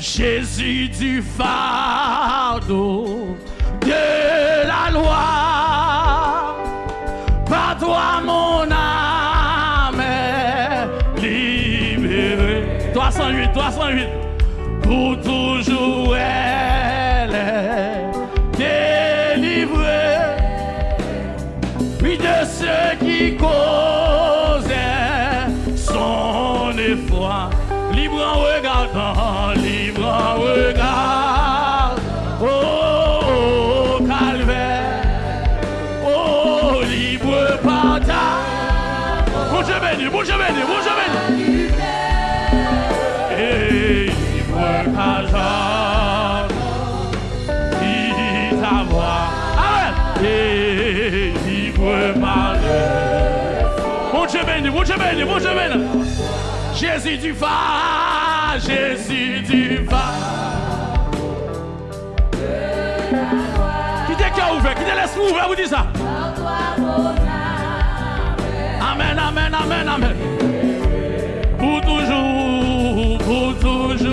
Jésus du fardeau de la loi. Par toi, mon âme est libérée. 308, 308. Pour toujours, elle est délivrée. Oui, de ceux qui causaient son effroi. Libre en regardant, libre Dieu béni, bon Dieu béni, bon Dieu béni. Jésus du Jésus du. Qui t'a cœur ouvert, qui t'a l'esprit ouvert, vous dites ça. Amen, amen, amen, amen. Pour toujours, pour toujours,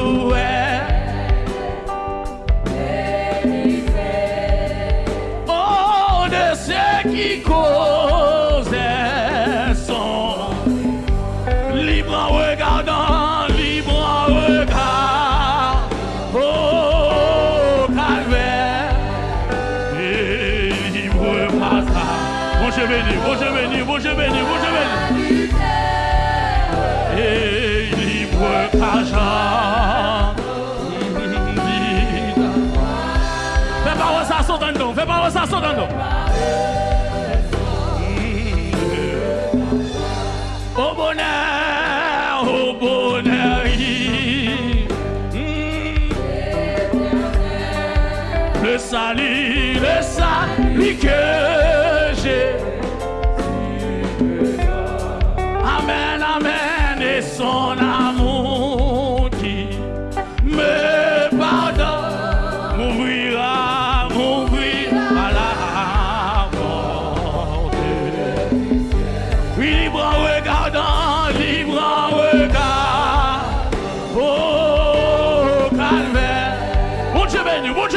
sauter dedans. Au bonheur, au bonheur. Mm. Le salut, le salut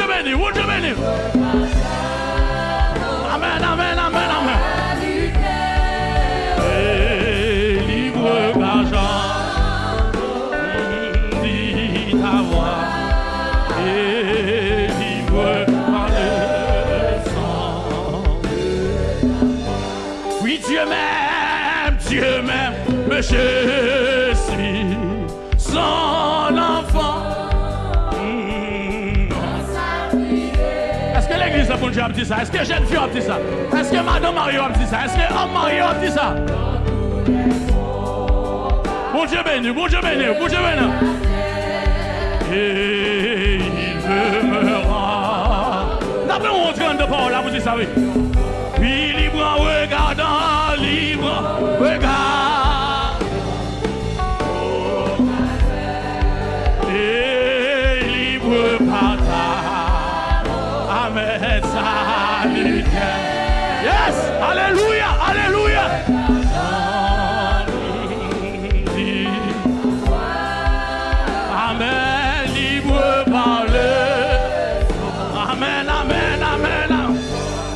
béni, bon Dieu. Amen, amen, amen, amen. Et libre d'argent, dit ta voix. Et le sang. Oui, Dieu m'aime, Dieu m'aime, mais je suis son que l'église de Dieu a dit ça? Est-ce que jeune fille a dit ça? Est-ce que madame Mario a dit ça? Est-ce que homme Mario a dit ça? Bon Dieu béni, bon Dieu béni, bon Dieu béni. Et il rendre. D'après mon train de parole, là, vous dites ça, Amen, libre parler. Amen, amen, amen.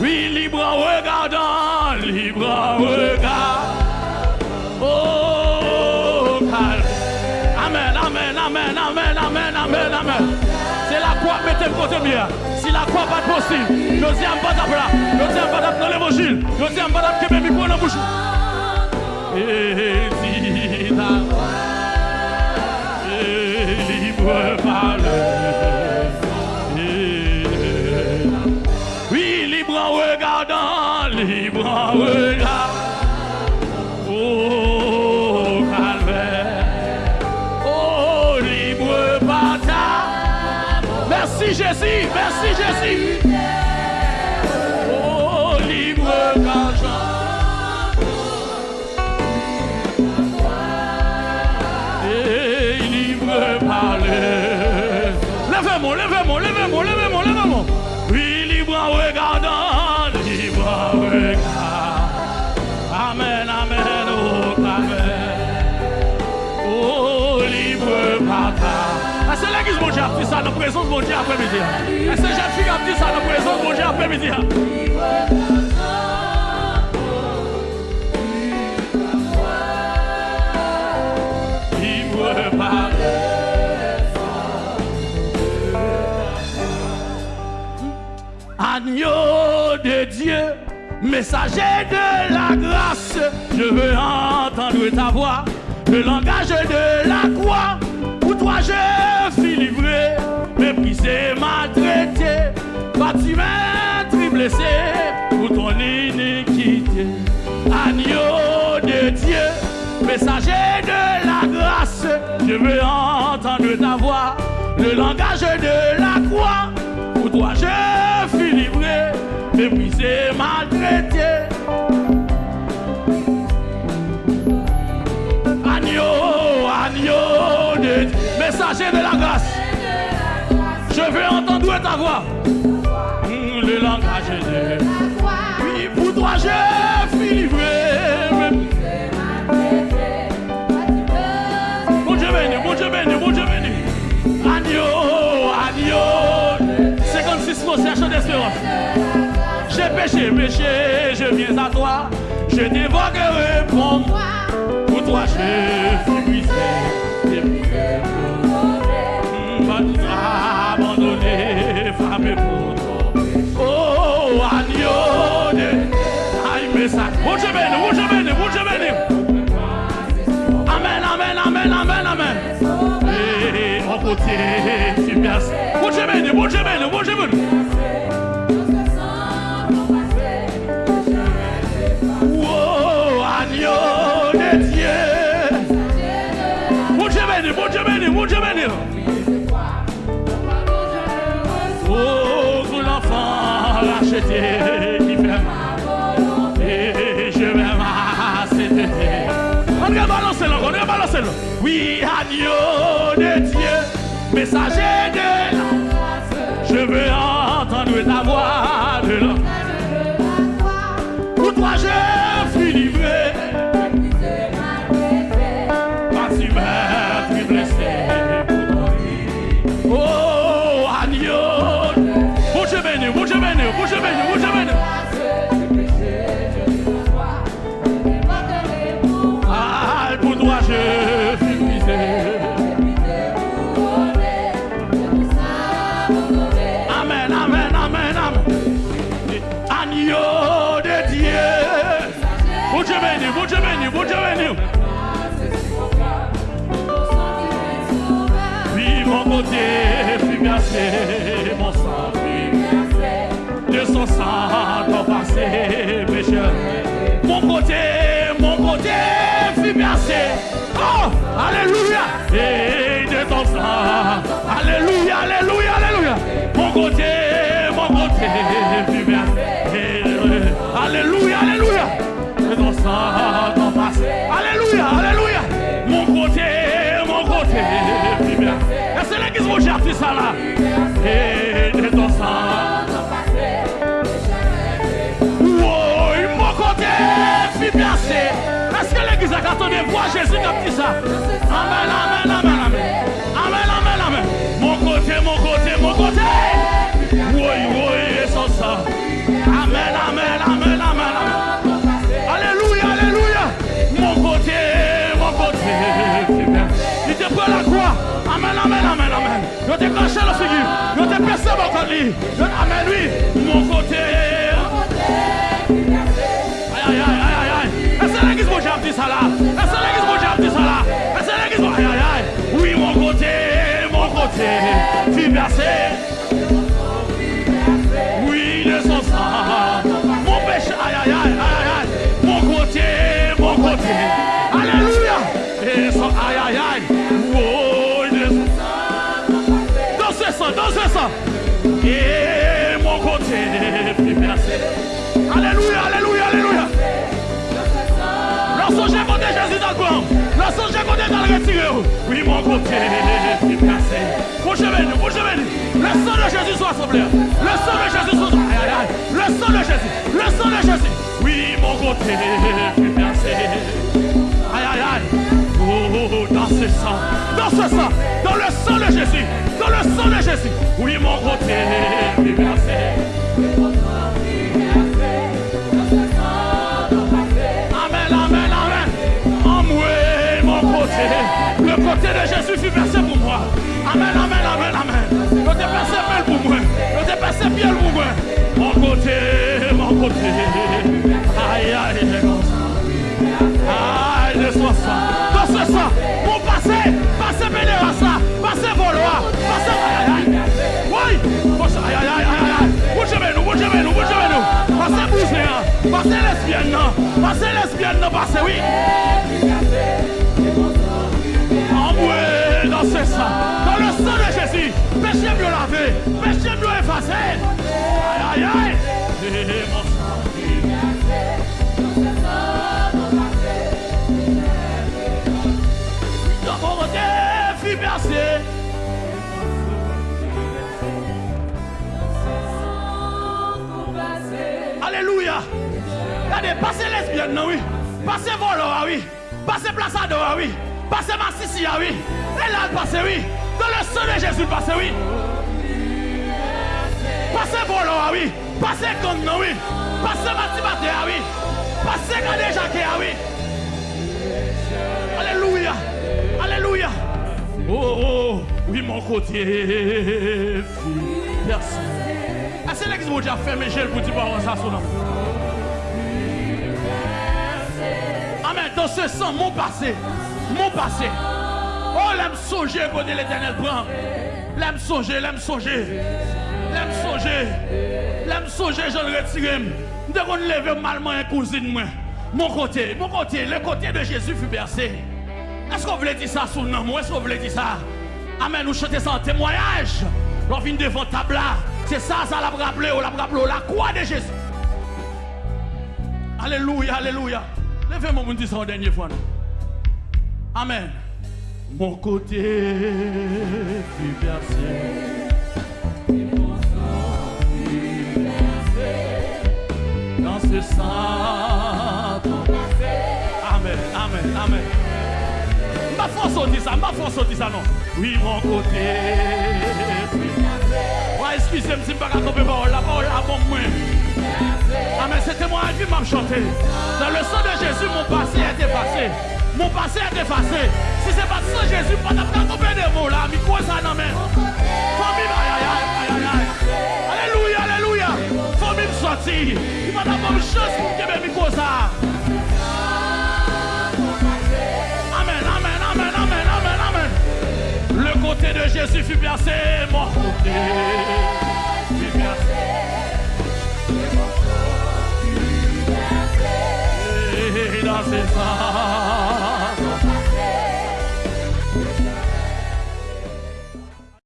Oui, libre en regardant, libre en regard. Oh, calme. Amen, amen, amen, amen, amen, amen, amen. C'est la croix, mettez le côté bien. Si la croix pas possible, dis un pas là. Dis un pas dans l'évangile. Dis un pas que mes micros dans la bouche. Merci Jésus. Oh, libre argent. Et libre parler. Levez-moi, levez-moi, levez-moi, levez-moi, levez-moi. Oui, libre en regardant, libre en regard. Amen, amen, oh, amen. Oh, libre c'est l'église, mon diable. a ça dans la présence de mon Dieu après-midi Est-ce que fille a dit ça dans la présence de mon Dieu après-midi par Agneau de Dieu, messager de la grâce, je veux entendre ta voix, le langage de la croix. Pour toi je maltraité, battu, maître, blessé, pour ton iniquité. Agneau de Dieu, messager de la grâce, je veux entendre ta voix, le langage de la croix. Pour toi je suis livré, méprisé, maltraité. Agneau, agneau de Dieu, messager de la grâce. Je veux entendre ta voix. Hum, Le langage de Oui, pour toi je suis livré. Mon Dieu béni, mon Dieu béni, mon Dieu béni. Agneau, agneau. 56 mots, chant d'espérance. J'ai péché, péché, je viens à toi. Je t'évoque et réponds. Pour toi, je suis brisé. Mon Dieu béni. Amen, amen, amen, amen, amen. Et béni, mon Dieu béni. Oh, agneau de Dieu. Oh, l'enfant racheté Oui, agneau de Dieu, messager de la je veux entendre ta voix de l'homme. Mon Dieu béni, mon Dieu béni. Oui, mon côté, fut mon sang, fut de son sang, ton passé, pécheur. Mon côté, mon côté, fut. Oh, alléluia. Et de ton sang, ça? Amen, amen, amen, amen. Amen, amen, amen. Mon côté, mon côté, mon côté. Oui, oui, et son sang. Amen, amen, amen, amen, amen. Alléluia, alléluia. Mon côté, mon côté. Il te prend la croix. Amen, amen, amen, amen. Je t'ai caché la figure. Je t'ai percé mon colis. Amen, oui. Mon côté. Aïe, aïe, aïe. Mon côté, fut versé. J'ai côté dans le retiré, oui, mon côté fut versé. Mon Dieu béni, mon Dieu béni. Le sang de Jésus soit semblé. Le sang de Jésus soit aïe. Le sang de Jésus, le sang de Jésus. Oui, mon côté fut versé. Aïe, aïe. Oh, dans ce sang, dans ce sang, dans le sang de Jésus, dans le sang Oui, mon côté fut percé. Côté de Jésus fut percé pour moi. Amen, amen, amen, amen. Je t'ai percé belle pour moi. Je t'ai percé bien pour moi. Mon côté, mon côté. Aïe, aïe, aïe. Aïe, laisse-moi ça. Dans ce sang, mon passé, passé Pénéras là, passé Volois, passé aïe, aïe, aïe. Oui, Passé, aïe, aïe, aïe, aïe, aïe. Bougez nous, bougez nous, bougez nous. Passez bougez, hein. Passez lesbienne. Passez lesbienne, passez, oui. Lavé, péché mieux effacé. Aïe, aïe, aïe. Alléluia. Regardez, passez lesbienne, oui. Passez volo, ah oui. Passez plaçado, ah oui. Passez massissi, ah oui. Et là, passez, oui. Dans le sang de Jésus, passez, oui. Passez volo, ah oui. Passez gang, non, oui. Passez matibate, ah oui. Passez gade jacques, ah oui. Alléluia. Alléluia. Oh, oh, oui, mon côté. Merci. Ah, c'est l'église où j'ai fermé, j'ai le petit parole ça son nom. Amen. Dans ce sang, mon passé, mon passé. Oh, l'aime songer, côté l'éternel prend. L'aime songer, l'aime songer. Songer. L'aime je le retire. Dès qu'on malement un cousine, moi. Mon côté, mon côté, le côté de Jésus fut bercé. Est-ce qu'on voulait dire ça sous nom? Est-ce qu'on voulait dire ça? Amen, nous chantons ça en témoignage. On vient devant table. C'est ça, ça l'a rappelé, l'a croix de Jésus. Alléluia, alléluia. Levez-moi pour dire ça une dernière fois. Amen. Mon côté fut bercé. Ce sang. Amen, amen, amen. Ma force dit ça, ma force dit ça non. Oui, mon côté. Ouais, excusez-moi si je ne pas couper parole, la parole à bon moi. Amen, c'était moi qui m'a chanté. Dans le sang de Jésus, mon passé est effacé. Mon passé est effacé. Si ce n'est pas le sang de Jésus, pas de couper des mots là. Quoi ça non mais sortir. Il m'a d'abord une chance pour que mes micros ça. Amen, amen, amen, amen, amen, amen. Le côté de Jésus fut percé, mon côté fut percé. Et dans ses.